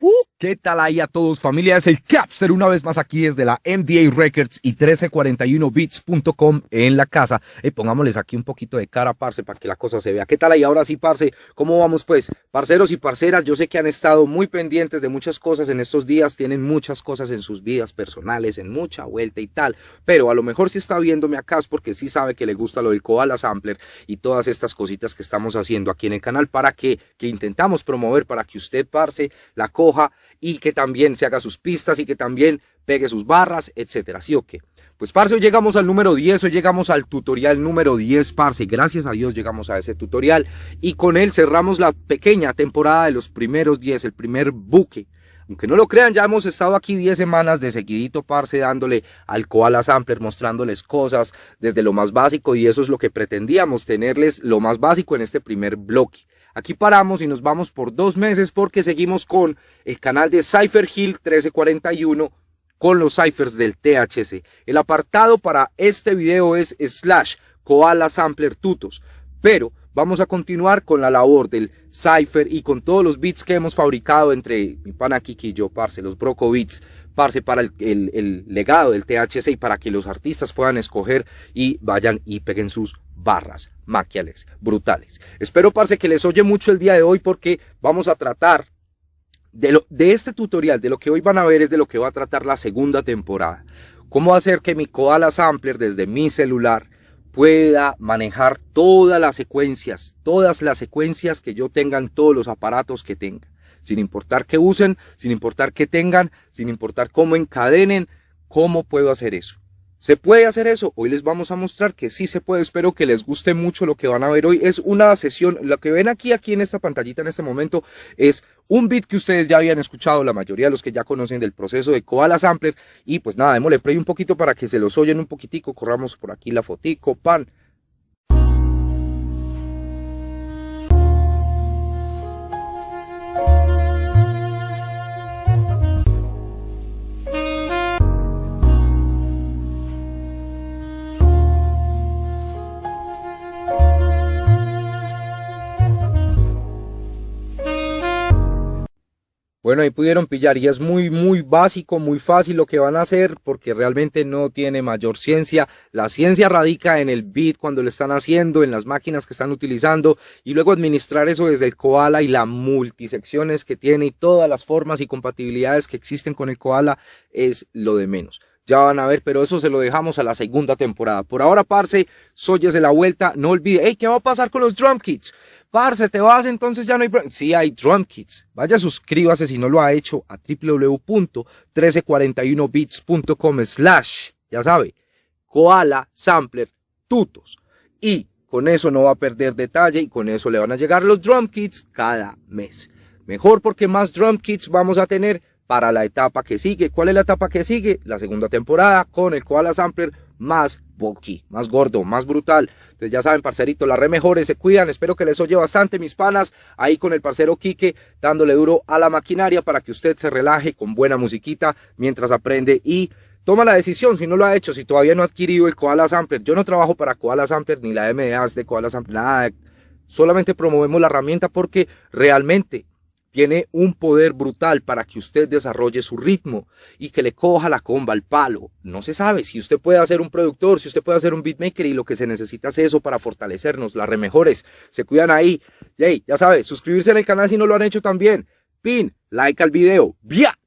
Whoop! ¿Qué tal ahí a todos familia? Es el Capster una vez más aquí desde la MDA Records y 1341bits.com en la casa. Y pongámosles aquí un poquito de cara, parce, para que la cosa se vea. ¿Qué tal ahí? Ahora sí, parce, ¿cómo vamos pues? Parceros y parceras, yo sé que han estado muy pendientes de muchas cosas en estos días, tienen muchas cosas en sus vidas personales, en mucha vuelta y tal, pero a lo mejor si está viéndome acá es porque sí sabe que le gusta lo del Koala Sampler y todas estas cositas que estamos haciendo aquí en el canal para que, que intentamos promover para que usted, parce, la coja y que también se haga sus pistas y que también pegue sus barras, etcétera, ¿sí qué? Pues parce, hoy llegamos al número 10, hoy llegamos al tutorial número 10, parce, gracias a Dios llegamos a ese tutorial y con él cerramos la pequeña temporada de los primeros 10, el primer buque. Aunque no lo crean, ya hemos estado aquí 10 semanas de seguidito, parce, dándole al Koala Sampler, mostrándoles cosas desde lo más básico y eso es lo que pretendíamos, tenerles lo más básico en este primer bloque. Aquí paramos y nos vamos por dos meses porque seguimos con el canal de Cypher Hill 1341 con los ciphers del THC. El apartado para este video es slash koala sampler tutos, pero vamos a continuar con la labor del cipher y con todos los beats que hemos fabricado entre mi pana Kiki y yo, parce, los Broco Beats, parce, para el, el legado del THC y para que los artistas puedan escoger y vayan y peguen sus barras maquiales brutales. Espero, parce, que les oye mucho el día de hoy porque vamos a tratar de, lo, de este tutorial, de lo que hoy van a ver es de lo que va a tratar la segunda temporada. Cómo hacer que mi Koala Sampler desde mi celular pueda manejar todas las secuencias, todas las secuencias que yo tenga en todos los aparatos que tenga. Sin importar qué usen, sin importar qué tengan, sin importar cómo encadenen, cómo puedo hacer eso. ¿Se puede hacer eso? Hoy les vamos a mostrar que sí se puede. Espero que les guste mucho lo que van a ver hoy. Es una sesión, lo que ven aquí, aquí en esta pantallita en este momento, es un beat que ustedes ya habían escuchado, la mayoría de los que ya conocen del proceso de Koala Sampler. Y pues nada, démosle play un poquito para que se los oyen un poquitico. Corramos por aquí la fotico, pan. Bueno, ahí pudieron pillar y es muy, muy básico, muy fácil lo que van a hacer porque realmente no tiene mayor ciencia. La ciencia radica en el bit cuando lo están haciendo, en las máquinas que están utilizando y luego administrar eso desde el koala y las multisecciones que tiene y todas las formas y compatibilidades que existen con el koala es lo de menos. Ya van a ver, pero eso se lo dejamos a la segunda temporada. Por ahora, parce, de la vuelta. No olvide, hey, ¿qué va a pasar con los drum kits? Parce, ¿te vas? Entonces ya no hay... Sí, hay drum kits. Vaya, suscríbase si no lo ha hecho a www.1341bits.com slash, ya sabe, koala sampler tutos. Y con eso no va a perder detalle y con eso le van a llegar los drum kits cada mes. Mejor porque más drum kits vamos a tener para la etapa que sigue. ¿Cuál es la etapa que sigue? La segunda temporada con el Koala Sampler más bulky, más gordo, más brutal. Entonces ya saben, parcerito, las re mejores, se cuidan. Espero que les oye bastante, mis panas. Ahí con el parcero Quique, dándole duro a la maquinaria para que usted se relaje con buena musiquita mientras aprende y toma la decisión, si no lo ha hecho, si todavía no ha adquirido el Koala Sampler. Yo no trabajo para Koala Sampler ni la MDA de Koala Sampler, nada. Solamente promovemos la herramienta porque realmente tiene un poder brutal para que usted desarrolle su ritmo y que le coja la comba al palo. No se sabe si usted puede hacer un productor, si usted puede hacer un beatmaker y lo que se necesita es eso para fortalecernos, las remejores. Se cuidan ahí. Yay, ya sabe, suscribirse en el canal si no lo han hecho también. Pin, like al video. ¡Via!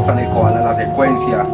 Está en el la secuencia.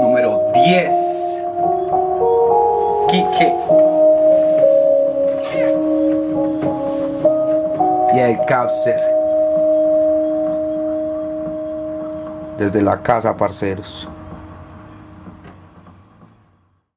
Número 10. Quique. Y el capster. Desde la casa, parceros.